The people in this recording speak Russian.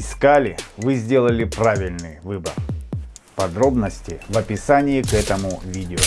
искали, вы сделали правильный выбор. Подробности в описании к этому видео.